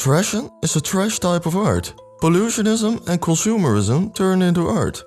Trashing is a trash type of art. Pollutionism and consumerism turn into art.